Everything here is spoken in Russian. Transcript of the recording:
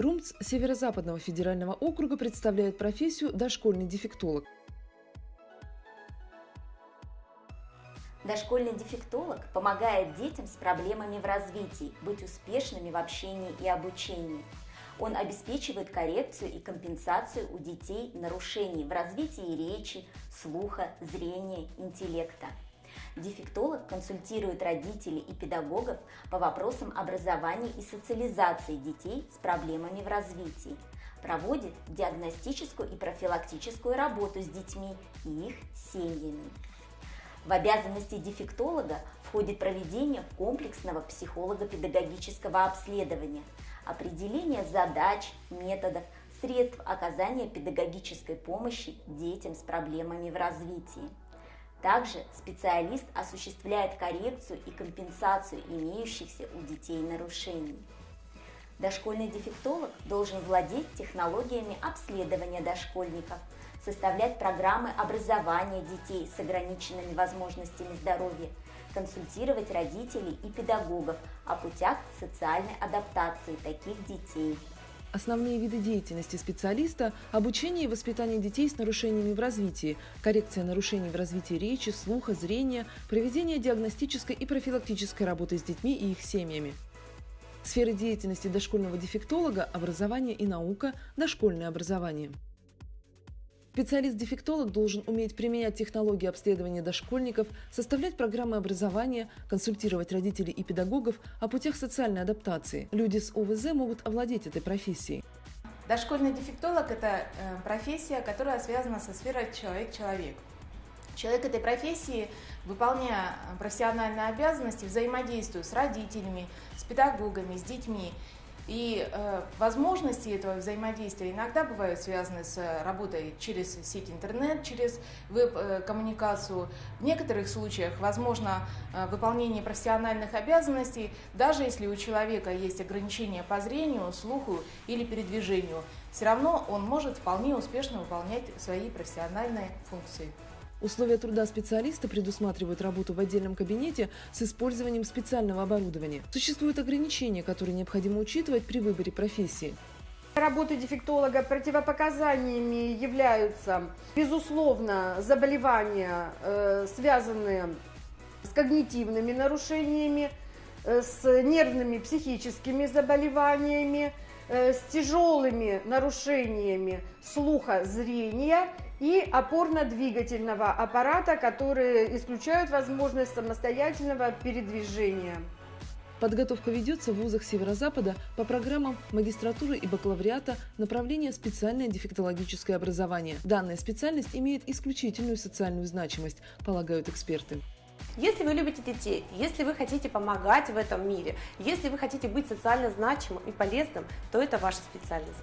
РУМЦ Северо-Западного федерального округа представляет профессию дошкольный дефектолог. Дошкольный дефектолог помогает детям с проблемами в развитии быть успешными в общении и обучении. Он обеспечивает коррекцию и компенсацию у детей нарушений в развитии речи, слуха, зрения, интеллекта. Дефектолог консультирует родителей и педагогов по вопросам образования и социализации детей с проблемами в развитии, проводит диагностическую и профилактическую работу с детьми и их семьями. В обязанности дефектолога входит проведение комплексного психолого-педагогического обследования, определение задач, методов, средств оказания педагогической помощи детям с проблемами в развитии. Также специалист осуществляет коррекцию и компенсацию имеющихся у детей нарушений. Дошкольный дефектолог должен владеть технологиями обследования дошкольников, составлять программы образования детей с ограниченными возможностями здоровья, консультировать родителей и педагогов о путях социальной адаптации таких детей. Основные виды деятельности специалиста – обучение и воспитание детей с нарушениями в развитии, коррекция нарушений в развитии речи, слуха, зрения, проведение диагностической и профилактической работы с детьми и их семьями. Сферы деятельности дошкольного дефектолога – образование и наука, дошкольное образование. Специалист-дефектолог должен уметь применять технологии обследования дошкольников, составлять программы образования, консультировать родителей и педагогов о путях социальной адаптации. Люди с ОВЗ могут овладеть этой профессией. Дошкольный дефектолог – это э, профессия, которая связана со сферой человек-человек. Человек этой профессии, выполняя профессиональные обязанности, взаимодействует с родителями, с педагогами, с детьми и э, возможности этого взаимодействия иногда бывают связаны с работой через сеть интернет, через веб-коммуникацию. В некоторых случаях возможно э, выполнение профессиональных обязанностей, даже если у человека есть ограничения по зрению, слуху или передвижению. Все равно он может вполне успешно выполнять свои профессиональные функции. Условия труда специалиста предусматривают работу в отдельном кабинете с использованием специального оборудования. Существуют ограничения, которые необходимо учитывать при выборе профессии. Работы дефектолога противопоказаниями являются, безусловно, заболевания, э, связанные с когнитивными нарушениями, э, с нервными психическими заболеваниями, э, с тяжелыми нарушениями слуха, зрения и опорно-двигательного аппарата, которые исключают возможность самостоятельного передвижения. Подготовка ведется в вузах Северо-Запада по программам магистратуры и бакалавриата направления специальное дефектологическое образование. Данная специальность имеет исключительную социальную значимость, полагают эксперты. Если вы любите детей, если вы хотите помогать в этом мире, если вы хотите быть социально значимым и полезным, то это ваша специальность.